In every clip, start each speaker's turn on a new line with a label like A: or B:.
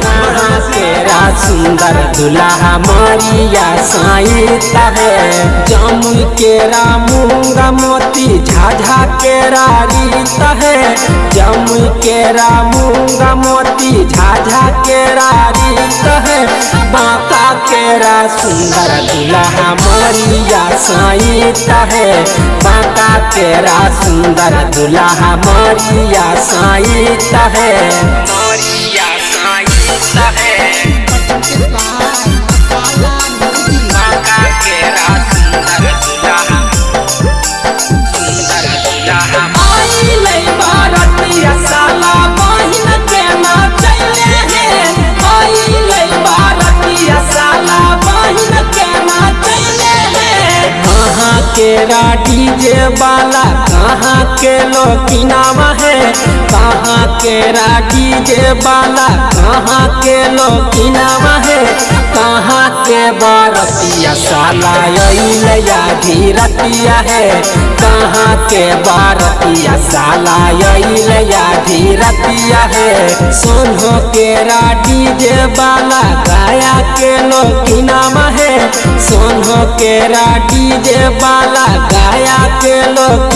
A: कहाँ केरा सुंदर दुल्हा मारिया साईता है। जामुन केरा मूँगा मोती झाझा केरा रीता है। जामुन केरा मूँगा मोती झाझा केरा रीता है। बांका केरा सुंदर दुल्हा मारिया साईता है बांका तेरा सुंदर दुल्हा मारिया साईता है। कहाँ राठी जे बाला, कहाँ के लोकिनावा है? कहाँ के केरा जे बाला, कहाँ के लोकिनावा है? कहाँ के बारतिया साला अइलया धीरतिया है। कहाँ के बारतिया साला अइलया धीरतिया है। सोनो केरा डीजे वाला गाया के लोकिनामा है। सोनो केरा डीजे वाला गाया के है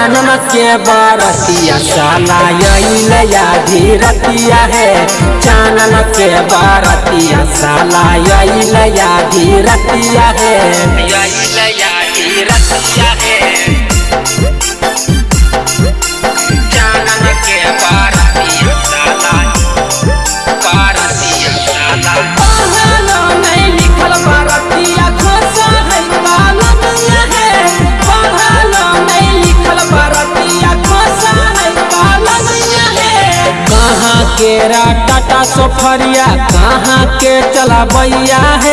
A: जानम के बारतिया साला नया धीरतिया है। जानम के बारतिया साला नया धीरतिया है। केरा टाटा सोफरिया कहाँ के चला भैया है?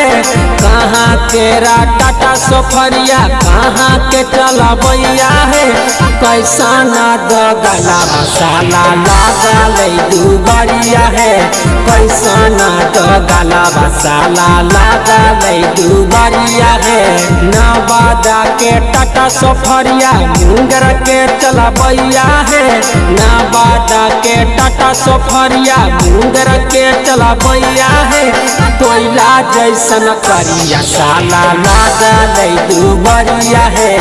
A: कहाँ केरा टाटा सोफरिया, कहाँ के चला बैया है? कैसा ना द गला मसाला लागा ले दुबरिया है। कैसा ना द गला मसाला लागा ले दुबरिया है। नवादा के टाटा सोफरिया, मुंगर के चला बैया है। नवादा के टाटा सोफरिया, मुंगर के चला बैया है। कोयला जैसन करिया, साला लागा ले दुबरिया है।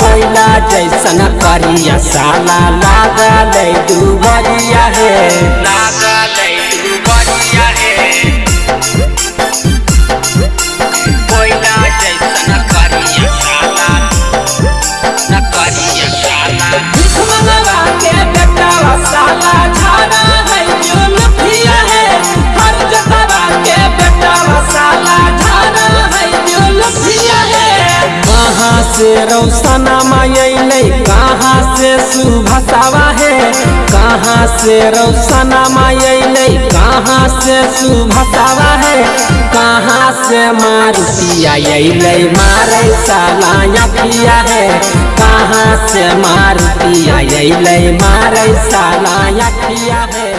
A: कोयला जैसन करिया, साला लागा ले दुबरिया है। रौसना मायले कहाँ से सुभसावा है? कहाँ से रौसना मायले कहाँ से सुभसावा है? कहाँ से मारुतिया अइले मारे साला अखिया है? कहाँ से मारुतिया अइले मारे साला अखिया है?